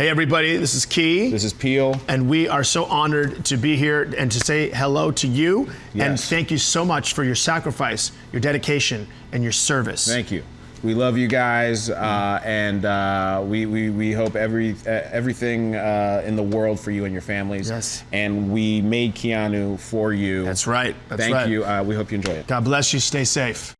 Hey, everybody, this is Key. This is Peele. And we are so honored to be here and to say hello to you. Yes. And thank you so much for your sacrifice, your dedication, and your service. Thank you. We love you guys, uh, and uh, we, we, we hope every uh, everything uh, in the world for you and your families. Yes. And we made Keanu for you. That's right. That's Thank right. you. Uh, we hope you enjoy it. God bless you. Stay safe.